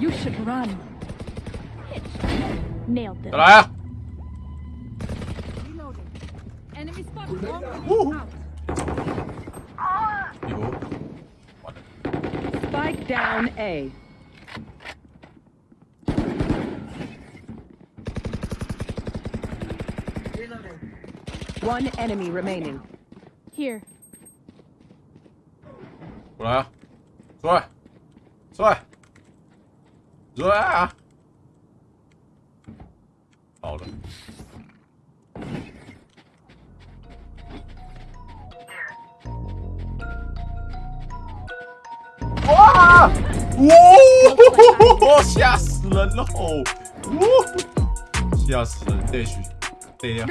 You should run. Nailed 再 them. 来啊！ Reloading. Enemy spotted. Woo. Out. 有，我的 Spike down A. One enemy remaining. Here. 过来啊！出来，出来，出来 啊！好了，哇！哇！吓死人了！哇！吓死人！对去，对呀。